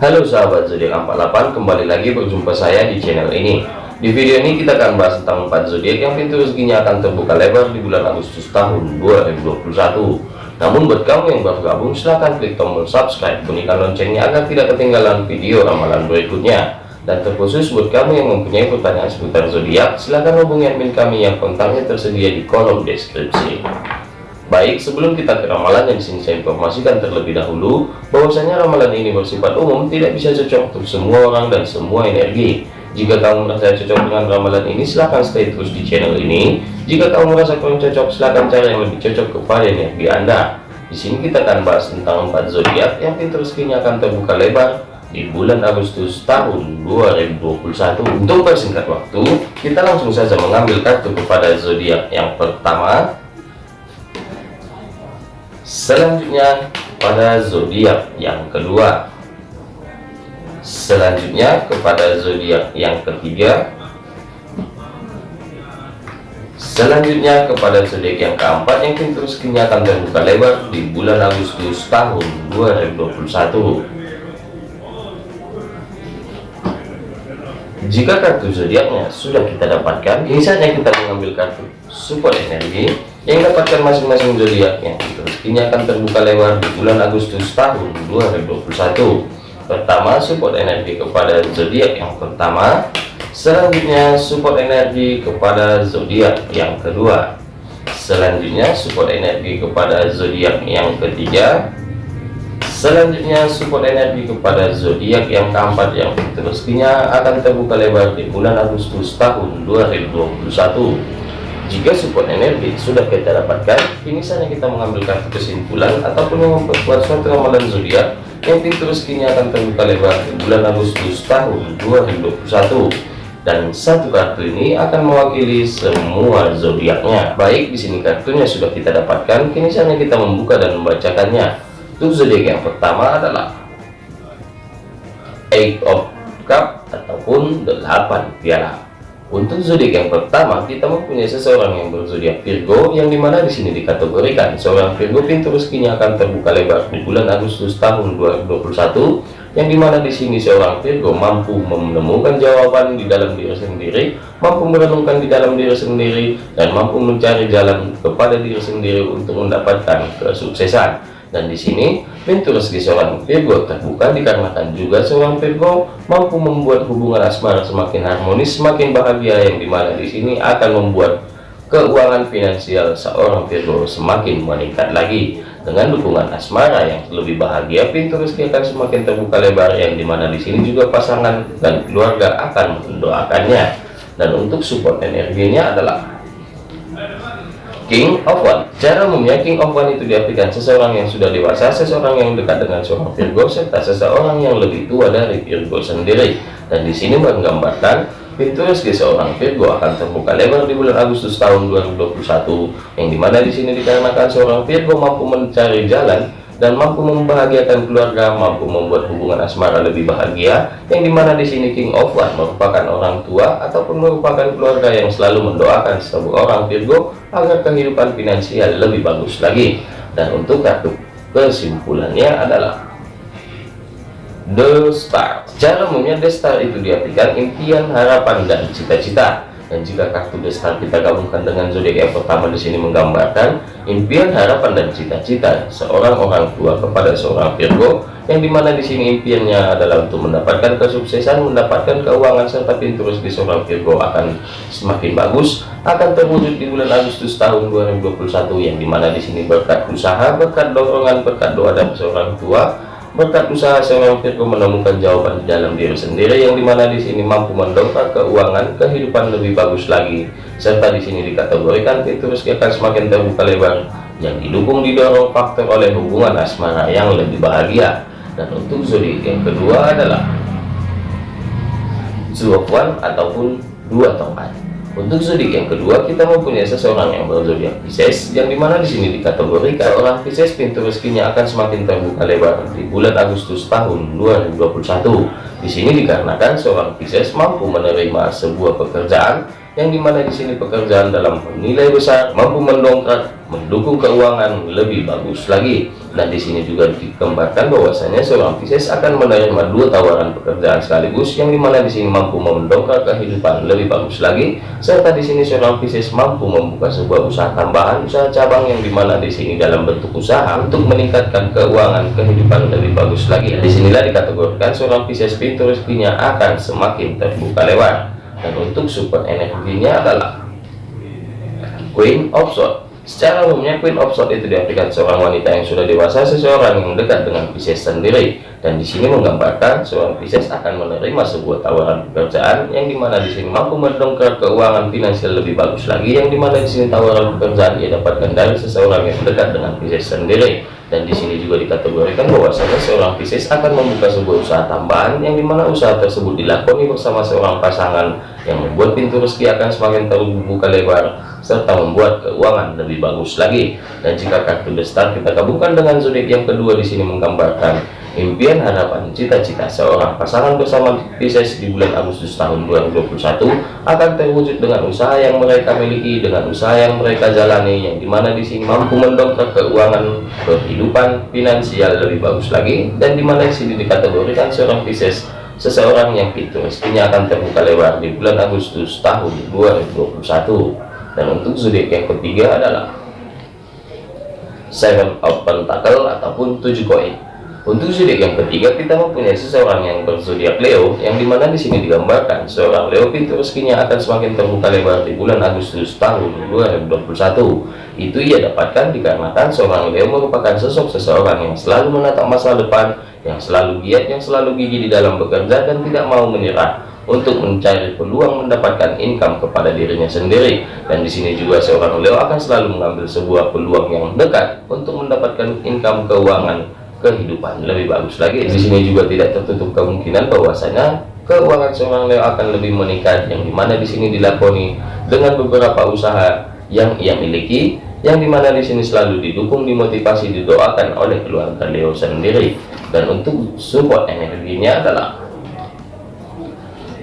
Halo sahabat zodiak 48 kembali lagi berjumpa saya di channel ini. Di video ini kita akan bahas tentang 4 zodiak yang pintu rezekinya akan terbuka lebar di bulan Agustus tahun 2021 namun buat kamu yang baru gabung silahkan klik tombol subscribe bunyikan loncengnya agar tidak ketinggalan video ramalan berikutnya. Dan terkhusus buat kamu yang mempunyai pertanyaan seputar zodiak silahkan hubungi admin kami yang kontaknya tersedia di kolom deskripsi Baik, sebelum kita ke ramalan yang di sini saya informasikan terlebih dahulu bahwasanya ramalan ini bersifat umum, tidak bisa cocok untuk semua orang dan semua energi. Jika kamu merasa cocok dengan ramalan ini, silahkan stay terus di channel ini. Jika kamu merasa kurang cocok, silahkan cari yang lebih cocok kepada energi Anda. Di sini kita akan bahas tentang empat zodiak yang pintu akan terbuka lebar di bulan Agustus tahun 2021. Untuk persingkat waktu, kita langsung saja mengambil kartu kepada zodiak yang pertama selanjutnya pada zodiak yang kedua. Selanjutnya kepada zodiak yang ketiga. Selanjutnya kepada zodiak yang keempat yang rezekinya akan terbuka lebar di bulan Agustus tahun 2021 jika kartu zodiaknya sudah kita dapatkan ini saatnya kita mengambil kartu support energi yang dapatkan masing-masing zodiak yang rezekinya akan terbuka lebar di bulan Agustus tahun 2021 pertama support energi kepada zodiak yang pertama. Selanjutnya support energi kepada zodiak yang kedua. Selanjutnya support energi kepada zodiak yang ketiga selanjutnya support energi kepada zodiak yang keempat yang rezekinya akan terbuka lebar di bulan Agustus tahun 2021 jika support energi sudah kita dapatkan, ini saatnya kita mengambil kartu kesimpulan ataupun memperkuat suatu ramalan zodiak yang rezekinya akan terbuka lebar di bulan Agustus tahun 2021 dan satu kartu ini akan mewakili semua zodiaknya. Baik, di sini kartunya sudah kita dapatkan, kini saatnya kita membuka dan membacakannya. Untuk zodiak yang pertama adalah Eight of Cup ataupun 8 piala. Untuk zodiak yang pertama, kita mempunyai seseorang yang berzodiak Virgo, yang di mana di sini dikategorikan seorang Virgo pintu rezekinya akan terbuka lebar di bulan Agustus tahun 2021, yang di mana di sini seorang Virgo mampu menemukan jawaban di dalam diri sendiri, mampu merenungkan di dalam diri sendiri, dan mampu mencari jalan kepada diri sendiri untuk mendapatkan kesuksesan dan di sini pintu rezeki seorang Virgo terbuka dikarenakan juga seorang Virgo mampu membuat hubungan asmara semakin harmonis semakin bahagia yang di mana di sini akan membuat keuangan finansial seorang Virgo semakin meningkat lagi. Dengan dukungan asmara yang lebih bahagia pintu rezeki akan semakin terbuka lebar yang di mana di sini juga pasangan dan keluarga akan mendoakannya. Dan untuk support energinya adalah King of One Cara umumnya King of One itu diartikan seseorang yang sudah dewasa, seseorang yang dekat dengan seorang Virgo, serta seseorang yang lebih tua dari Virgo sendiri. Dan di sini menggambarkan pintu rezeki seorang Virgo akan terbuka lebar di bulan Agustus tahun 2021, yang di mana di sini dikarenakan seorang Virgo mampu mencari jalan dan mampu membahagiakan keluarga, mampu membuat hubungan asmara lebih bahagia, yang di mana di sini King of One merupakan orang tua ataupun merupakan keluarga yang selalu mendoakan sebuah orang Virgo agar kehidupan finansial lebih bagus lagi. Dan untuk kartu kesimpulannya adalah The Star. Cara umumnya The Star itu diartikan impian, harapan, dan cita-cita dan jika kartu destar kita gabungkan dengan zodiak yang pertama di sini menggambarkan impian harapan dan cita-cita seorang orang tua kepada seorang Virgo yang di mana di sini impiannya adalah untuk mendapatkan kesuksesan mendapatkan keuangan serta pintu rezeki seorang Virgo akan semakin bagus akan terwujud di bulan Agustus tahun 2021 yang di mana di sini berkat usaha berkat dorongan berkat doa dan seorang tua berkat usaha seorang Virgo menemukan jawaban di dalam diri sendiri yang di mana di sini mampu mendongkrak keuangan kehidupan lebih bagus lagi. Serta di sini dikategorikan fitur rezeki akan semakin terbuka lebar yang didukung didorong faktor oleh hubungan asmara yang lebih bahagia. Dan untuk zodiak yang kedua adalah Zuofwan ataupun dua tongkat untuk zodiak yang kedua, kita mempunyai seseorang yang berzodiak Pisces, yang di mana di sini dikategorikan orang Pisces pintu rezekinya akan semakin terbuka lebar di bulan Agustus tahun 2021. Di sini dikarenakan seorang Pisces mampu menerima sebuah pekerjaan yang di mana di sini pekerjaan dalam nilai besar mampu mendongkrak mendukung keuangan lebih bagus lagi. Dan di sini juga digambarkan bahwasanya seorang Pisces akan menerima dua tawaran pekerjaan sekaligus. Yang di mana di sini mampu mendongkrak kehidupan lebih bagus lagi serta di sini seorang Pisces mampu membuka sebuah usaha tambahan usaha cabang yang di mana di sini dalam bentuk usaha untuk meningkatkan keuangan kehidupan lebih bagus lagi. Di sinilah dikategorikan seorang Pisces pintu rezekinya akan semakin terbuka lebar dan untuk support energinya adalah Queen of Swords. Secara umumnya Queen of Swords itu diartikan seorang wanita yang sudah dewasa seseorang yang dekat dengan Pisces sendiri. Dan di sini menggambarkan seorang Pisces akan menerima sebuah tawaran pekerjaan yang di mana di sini mampu mendongkrak keuangan finansial lebih bagus lagi. Yang di mana di sini tawaran pekerjaan ia dapatkan dari seseorang yang dekat dengan Pisces sendiri dan di sini juga dikategorikan bahwasanya seorang Pisces akan membuka sebuah usaha tambahan yang di mana usaha tersebut dilakoni bersama seorang pasangan yang membuat pintu rezeki akan semakin terbuka lebar serta membuat keuangan lebih bagus lagi. Dan jika kartu The Star kita gabungkan dengan zodiak yang kedua di sini menggambarkan impian harapan cita-cita seorang pasangan bersama Pisces di bulan Agustus tahun 2021 akan terwujud dengan usaha yang mereka miliki dengan usaha yang mereka jalani yang di mana di sini mampu mendongkrak keuangan kehidupan finansial lebih bagus lagi dan di mana di sini dikategorikan seorang Pisces seseorang yang pintu rezekinya akan terbuka lebar di bulan Agustus tahun 2021 dan untuk zodiak yang ketiga adalah Seven of Pentacle ataupun tujuh koin untuk zodiak yang ketiga kita mempunyai seseorang yang berzodiak Leo yang di mana di sini digambarkan seorang Leo pintu rezekinya akan semakin terbuka lebar di bulan Agustus tahun 2021 itu ia dapatkan dikarenakan seorang Leo merupakan sosok seseorang yang selalu menatap masa depan yang selalu giat yang selalu gigi di dalam bekerja dan tidak mau menyerah untuk mencari peluang mendapatkan income kepada dirinya sendiri. Dan di sini juga seorang Leo akan selalu mengambil sebuah peluang yang dekat untuk mendapatkan income keuangan kehidupan. Lebih bagus lagi di sini juga tidak tertutup kemungkinan bahwasanya keuangan seorang Leo akan lebih meningkat. Yang di mana di sini dilakoni dengan beberapa usaha yang ia miliki yang di mana di sini selalu didukung dimotivasi didoakan oleh keluarga Leo sendiri. Dan untuk support energinya adalah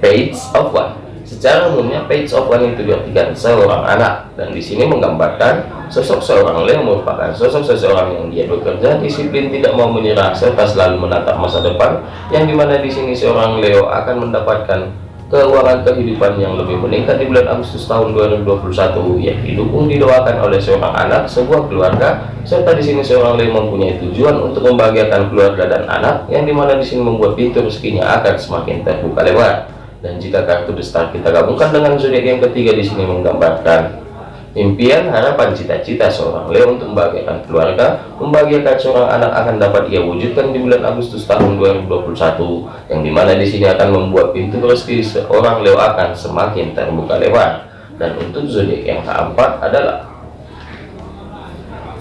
page of one secara umumnya page of one itu diartikan seorang anak dan di sini menggambarkan Sosok seorang Leo merupakan sosok seseorang yang dia bekerja disiplin, tidak mau menyerah, serta selalu menatap masa depan. Yang di mana di sini seorang Leo akan mendapatkan keuangan kehidupan yang lebih meningkat di bulan Agustus tahun 2021 yang didukung didoakan oleh seorang anak, sebuah keluarga, serta di sini seorang Leo mempunyai tujuan untuk membahagiakan keluarga dan anak, yang di mana di sini membuat pintu rezekinya akan semakin terbuka lebar. Dan jika kartu besar kita gabungkan dengan zodiak yang ketiga di sini menggambarkan Impian, harapan, cita-cita seorang Leo untuk membahagiakan keluarga, membahagiakan seorang anak akan dapat ia wujudkan di bulan Agustus tahun 2021, yang di mana di sini akan membuat pintu rezeki seorang Leo akan semakin terbuka lebar. Dan untuk zodiak yang keempat adalah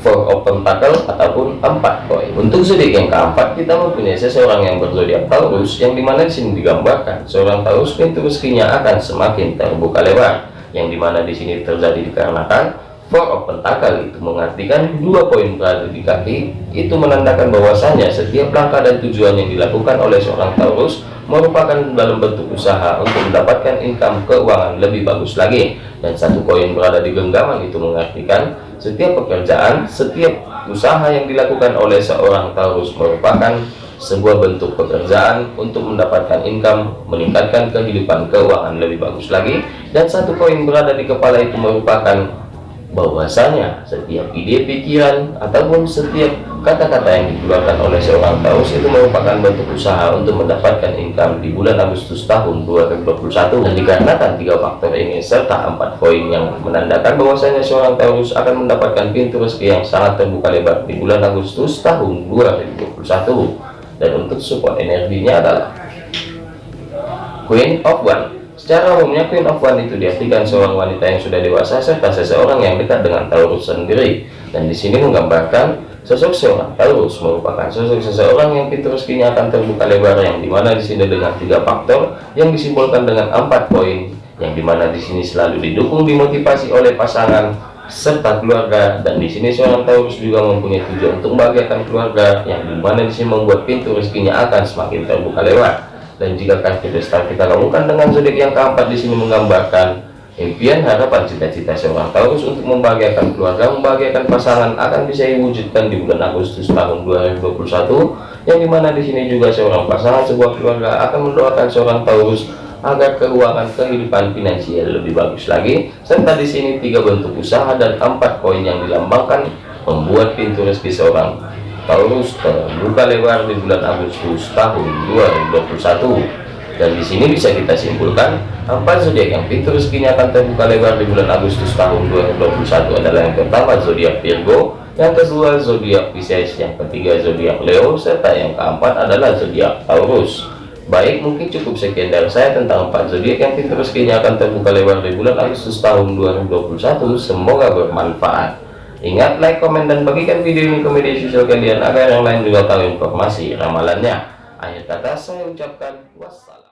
Four of Pentacle ataupun empat koin. Untuk zodiak yang keempat kita mempunyai seseorang yang berzodiak Taurus, yang di mana di sini digambarkan seorang Taurus pintu rezekinya akan semakin terbuka lebar yang di mana di sini terjadi dikarenakan four of pentacle itu mengartikan dua poin berada di kaki itu menandakan bahwasanya setiap langkah dan tujuan yang dilakukan oleh seorang Taurus merupakan dalam bentuk usaha untuk mendapatkan income keuangan lebih bagus lagi. Dan satu koin berada di genggaman itu mengartikan setiap pekerjaan setiap usaha yang dilakukan oleh seorang Taurus merupakan sebuah bentuk pekerjaan untuk mendapatkan income, meningkatkan kehidupan keuangan lebih bagus lagi, dan satu poin berada di kepala itu merupakan bahwasanya setiap ide pikiran ataupun setiap kata-kata yang dikeluarkan oleh seorang Taurus itu merupakan bentuk usaha untuk mendapatkan income di bulan Agustus tahun 2021 dan dikarenakan tiga faktor ini serta empat poin yang menandakan bahwasanya seorang Taurus akan mendapatkan pintu rezeki yang sangat terbuka lebar di bulan Agustus tahun 2021 dan untuk support energinya adalah Queen of One secara umumnya Queen of One itu diartikan seorang wanita yang sudah dewasa serta seseorang yang dekat dengan Taurus sendiri. Dan di sini menggambarkan sosok seorang Taurus merupakan sosok seseorang yang pintu rezekinya akan terbuka lebar yang di mana di sini dengan tiga faktor yang disimbolkan dengan empat poin yang di mana di sini selalu didukung dimotivasi oleh pasangan serta keluarga. Dan di sini seorang Taurus juga mempunyai tujuan untuk membahagiakan keluarga yang di mana di sini membuat pintu rezekinya akan semakin terbuka lewat dan jika kartu destar kita lakukan dengan zodiak yang keempat di sini menggambarkan Impian, harapan, cita-cita seorang Taurus untuk membahagiakan keluarga, membahagiakan pasangan akan bisa diwujudkan di bulan Agustus tahun 2021, yang di mana di sini juga seorang pasangan sebuah keluarga akan mendoakan seorang Taurus agar keuangan kehidupan finansial lebih bagus lagi, serta di sini tiga bentuk usaha dan empat koin yang dilambangkan membuat pintu rezeki seorang Taurus terbuka lebar di bulan Agustus tahun 2021 dan di sini bisa kita simpulkan empat zodiak yang pintu rezekinya akan terbuka lebar di bulan Agustus tahun 2021 adalah yang pertama zodiak Virgo. Yang kedua zodiak Pisces. Yang ketiga zodiak Leo. Serta yang keempat adalah zodiak Taurus. Baik mungkin cukup sekian dari saya tentang empat zodiak yang pintu rezekinya akan terbuka lebar di bulan Agustus tahun 2021 semoga bermanfaat ingat like komen dan bagikan video ini ke media sosial kalian agar yang lain juga tahu informasi ramalannya. Akhir kata saya ucapkan wassalam